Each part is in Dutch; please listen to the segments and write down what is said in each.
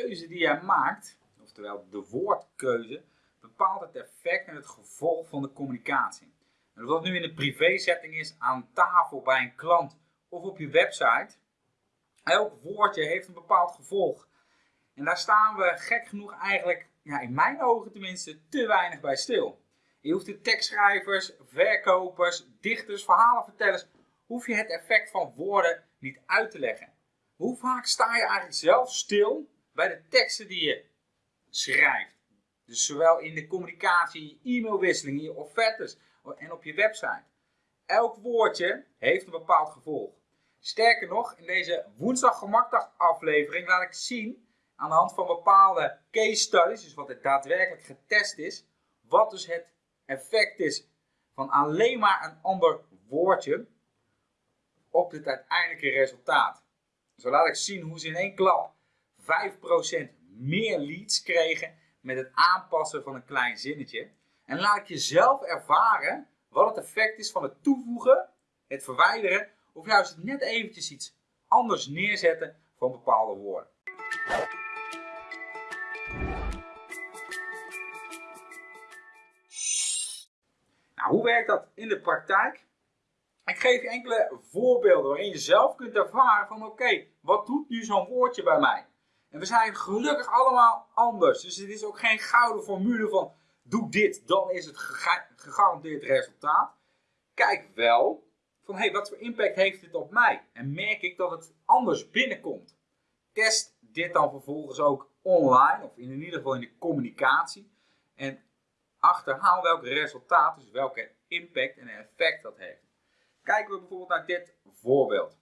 keuze die jij maakt, oftewel de woordkeuze, bepaalt het effect en het gevolg van de communicatie. En of dat nu in een privé-setting is, aan tafel bij een klant of op je website, elk woordje heeft een bepaald gevolg. En daar staan we gek genoeg eigenlijk, ja, in mijn ogen tenminste, te weinig bij stil. Je hoeft de tekstschrijvers, verkopers, dichters, verhalenvertellers, hoef je het effect van woorden niet uit te leggen. Hoe vaak sta je eigenlijk zelf stil bij de teksten die je schrijft? Dus zowel in de communicatie, in je e-mailwisseling, in je offertes en op je website. Elk woordje heeft een bepaald gevolg. Sterker nog, in deze woensdag gemakdag aflevering laat ik zien aan de hand van bepaalde case studies, dus wat er daadwerkelijk getest is, wat dus het effect is van alleen maar een ander woordje op het uiteindelijke resultaat. Zo laat ik zien hoe ze in één klap 5% meer leads kregen met het aanpassen van een klein zinnetje. En laat ik je zelf ervaren wat het effect is van het toevoegen, het verwijderen of juist net eventjes iets anders neerzetten van bepaalde woorden. Nou, hoe werkt dat in de praktijk? Ik geef je enkele voorbeelden waarin je zelf kunt ervaren van oké, wat doet nu zo'n woordje bij mij? En we zijn gelukkig allemaal anders. Dus het is ook geen gouden formule van doe dit, dan is het gegarandeerd resultaat. Kijk wel van hey, wat voor impact heeft dit op mij? En merk ik dat het anders binnenkomt? Test dit dan vervolgens ook online of in ieder geval in de communicatie. En achterhaal welke resultaat, dus welke impact en effect dat heeft. Kijken we bijvoorbeeld naar dit voorbeeld.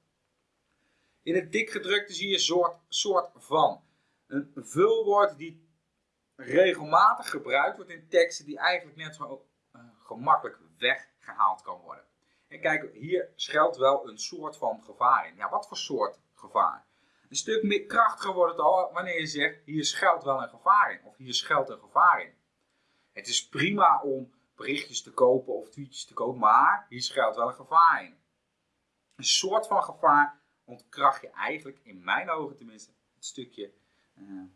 In het dikgedrukte zie je soort, soort van. Een vulwoord die regelmatig gebruikt wordt in teksten die eigenlijk net zo uh, gemakkelijk weggehaald kan worden. En kijk, hier schuilt wel een soort van gevaar in. Ja, wat voor soort gevaar? Een stuk meer krachtiger wordt het al wanneer je zegt, hier schuilt wel een gevaar in. Of hier schuilt een gevaar in. Het is prima om berichtjes te kopen of tweetjes te kopen, maar hier schuilt wel een gevaar in. Een soort van gevaar ontkracht je eigenlijk, in mijn ogen tenminste, het stukje,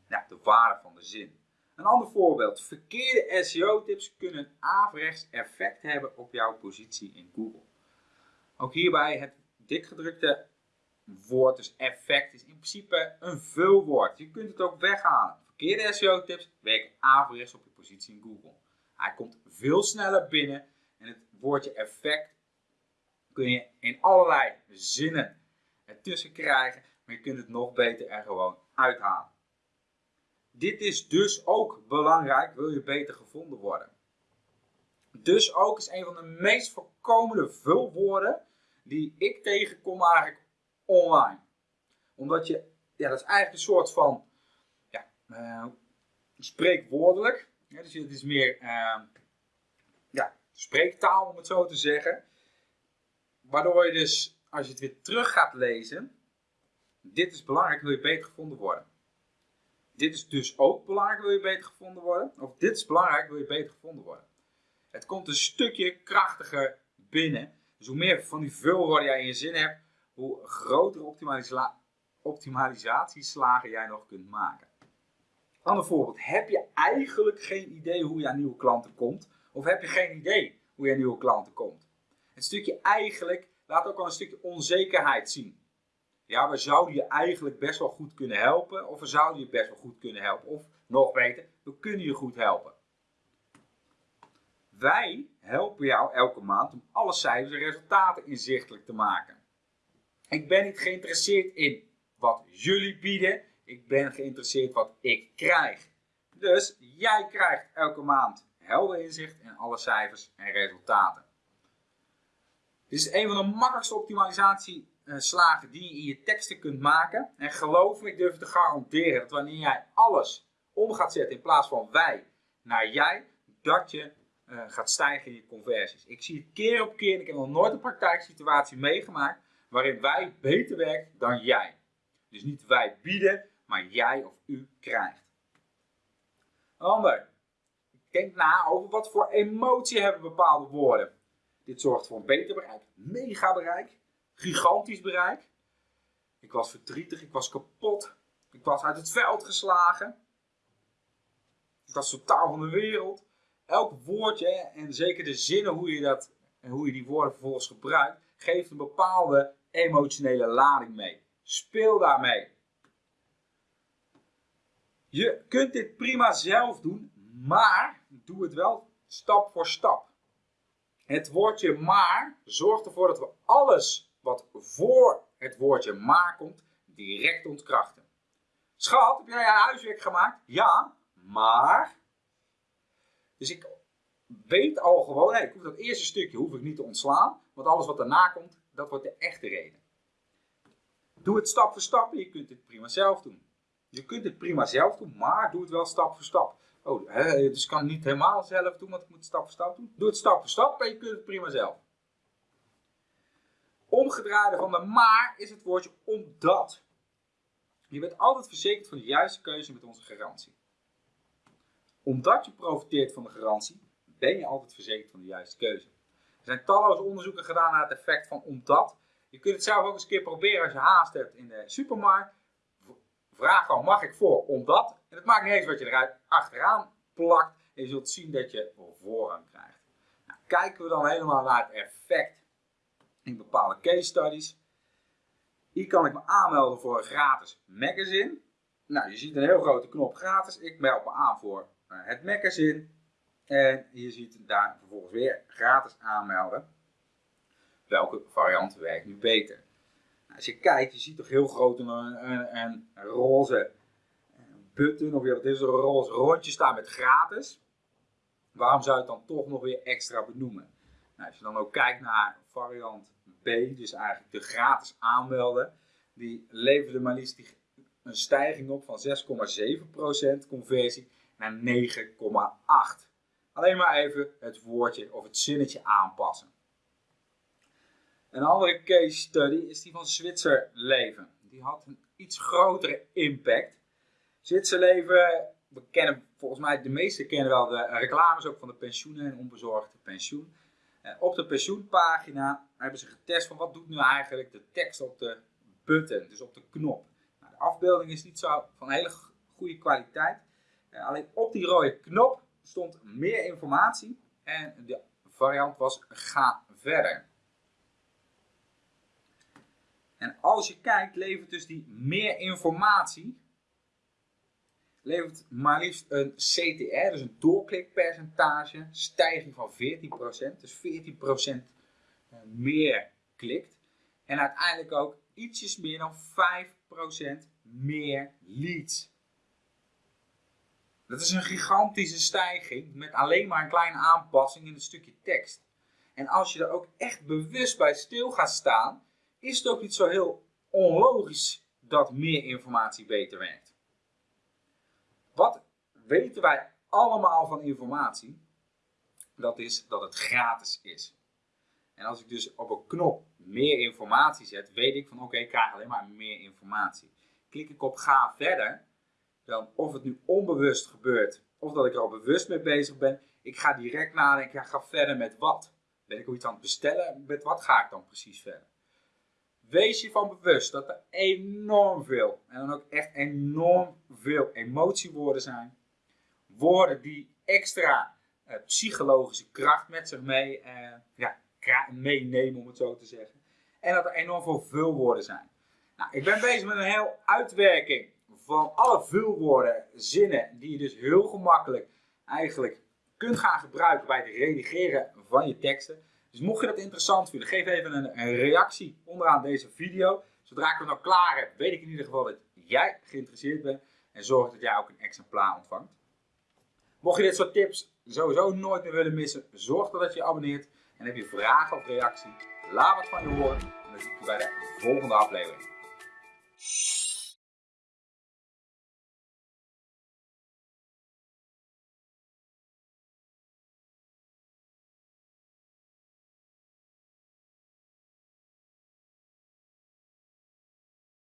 ja, de waarde van de zin. Een ander voorbeeld. Verkeerde SEO-tips kunnen averechts effect hebben op jouw positie in Google. Ook hierbij het dikgedrukte woord, dus effect, is in principe een vulwoord. Je kunt het ook weghalen. Verkeerde SEO-tips werken averechts op je positie in Google. Hij komt veel sneller binnen en het woordje effect kun je in allerlei zinnen ertussen krijgen, maar je kunt het nog beter er gewoon uithalen. Dit is dus ook belangrijk, wil je beter gevonden worden. Dus ook is een van de meest voorkomende vulwoorden die ik tegenkom eigenlijk online. Omdat je, ja, dat is eigenlijk een soort van, ja, uh, spreekwoordelijk. Ja, dus het is meer, uh, ja, spreektaal om het zo te zeggen. Waardoor je dus, als je het weer terug gaat lezen, dit is belangrijk, wil je beter gevonden worden. Dit is dus ook belangrijk, wil je beter gevonden worden. Of dit is belangrijk, wil je beter gevonden worden. Het komt een stukje krachtiger binnen. Dus hoe meer van die vulwoorden jij in je zin hebt, hoe grotere optimalisa optimalisatieslagen jij nog kunt maken. Ander voorbeeld. Heb je eigenlijk geen idee hoe je aan nieuwe klanten komt? Of heb je geen idee hoe je aan nieuwe klanten komt? Het stukje eigenlijk laat ook al een stukje onzekerheid zien. Ja, we zouden je eigenlijk best wel goed kunnen helpen. Of we zouden je best wel goed kunnen helpen. Of nog beter, we kunnen je goed helpen. Wij helpen jou elke maand om alle cijfers en resultaten inzichtelijk te maken. Ik ben niet geïnteresseerd in wat jullie bieden. Ik ben geïnteresseerd wat ik krijg. Dus jij krijgt elke maand helder inzicht in alle cijfers en resultaten. Dit is een van de makkelijkste optimalisatieslagen die je in je teksten kunt maken. En geloof me, ik durf te garanderen dat wanneer jij alles om gaat zetten in plaats van wij naar jij, dat je uh, gaat stijgen in je conversies. Ik zie het keer op keer, ik heb nog nooit een praktijksituatie meegemaakt waarin wij beter werkt dan jij. Dus niet wij bieden, maar jij of u krijgt. Ander. Denk na over wat voor emotie hebben bepaalde woorden. Dit zorgt voor een beter bereik, mega bereik, gigantisch bereik. Ik was verdrietig, ik was kapot. Ik was uit het veld geslagen. Ik was totaal van de wereld. Elk woordje, en zeker de zinnen hoe je, dat, hoe je die woorden vervolgens gebruikt, geeft een bepaalde emotionele lading mee. Speel daarmee. Je kunt dit prima zelf doen, maar doe het wel stap voor stap. Het woordje maar zorgt ervoor dat we alles wat voor het woordje maar komt, direct ontkrachten. Schat, heb jij je huiswerk gemaakt? Ja, maar. Dus ik weet al gewoon, ik hoef dat eerste stukje hoef ik niet te ontslaan, want alles wat daarna komt, dat wordt de echte reden. Doe het stap voor stap je kunt het prima zelf doen. Je kunt het prima zelf doen, maar doe het wel stap voor stap. Oh, hè, dus ik kan het niet helemaal zelf doen, want ik moet het stap voor stap doen. Doe het stap voor stap en je kunt het prima zelf. Omgedraaide van de maar is het woordje omdat. Je bent altijd verzekerd van de juiste keuze met onze garantie. Omdat je profiteert van de garantie, ben je altijd verzekerd van de juiste keuze. Er zijn talloze onderzoeken gedaan naar het effect van omdat. Je kunt het zelf ook eens een keer proberen als je haast hebt in de supermarkt. Vraag dan, mag ik voor omdat? En het maakt niet eens wat je eruit achteraan plakt. En je zult zien dat je voorrang krijgt. Nou, kijken we dan helemaal naar het effect in bepaalde case studies. Hier kan ik me aanmelden voor een gratis magazine. Nou, je ziet een heel grote knop gratis. Ik meld me aan voor eh, het magazine. En je ziet daar vervolgens weer gratis aanmelden. Welke variant werkt nu beter? Nou, als je kijkt, je ziet toch heel groot een, een, een roze button, of wat is een roze rondje staan met gratis. Waarom zou je het dan toch nog weer extra benoemen? Nou, als je dan ook kijkt naar variant B, dus eigenlijk de gratis aanmelden, die leverde maar liefst een stijging op van 6,7% conversie naar 9,8%. Alleen maar even het woordje of het zinnetje aanpassen. Een andere case study is die van Zwitserleven. Die had een iets grotere impact. Zwitserleven, we kennen volgens mij, de meesten kennen wel de reclames ook van de pensioenen en onbezorgde pensioen. Eh, op de pensioenpagina hebben ze getest van wat doet nu eigenlijk de tekst op de button, dus op de knop. Nou, de afbeelding is niet zo van hele goede kwaliteit. Eh, alleen op die rode knop stond meer informatie en de variant was ga verder. En als je kijkt, levert dus die meer informatie, levert maar liefst een CTR, dus een doorklikpercentage, stijging van 14%. Dus 14% eh, meer klikt. En uiteindelijk ook ietsjes meer dan 5% meer leads. Dat is een gigantische stijging met alleen maar een kleine aanpassing in het stukje tekst. En als je er ook echt bewust bij stil gaat staan, is het ook niet zo heel onlogisch dat meer informatie beter werkt. Wat weten wij allemaal van informatie? Dat is dat het gratis is. En als ik dus op een knop meer informatie zet, weet ik van oké, ik krijg alleen maar meer informatie. Klik ik op ga verder, dan of het nu onbewust gebeurt, of dat ik er al bewust mee bezig ben, ik ga direct nadenken, ik ga verder met wat? Ben ik ook iets aan het bestellen? Met wat ga ik dan precies verder? Wees je van bewust dat er enorm veel, en dan ook echt enorm veel emotiewoorden zijn. Woorden die extra uh, psychologische kracht met zich mee, uh, ja, meenemen, om het zo te zeggen. En dat er enorm veel vulwoorden zijn. Nou, ik ben bezig met een heel uitwerking van alle vulwoorden, zinnen, die je dus heel gemakkelijk eigenlijk kunt gaan gebruiken bij het redigeren van je teksten. Dus mocht je dat interessant vinden, geef even een, reactie onderaan deze video. Zodra ik het nou klaar heb, weet ik in ieder geval dat jij geïnteresseerd bent. En zorg dat jij ook een exemplaar ontvangt. Mocht je dit soort tips sowieso nooit meer willen missen, zorg dan dat je je abonneert. En heb je vragen of reactie, laat wat van je horen. En dan zie ik je bij de volgende aflevering.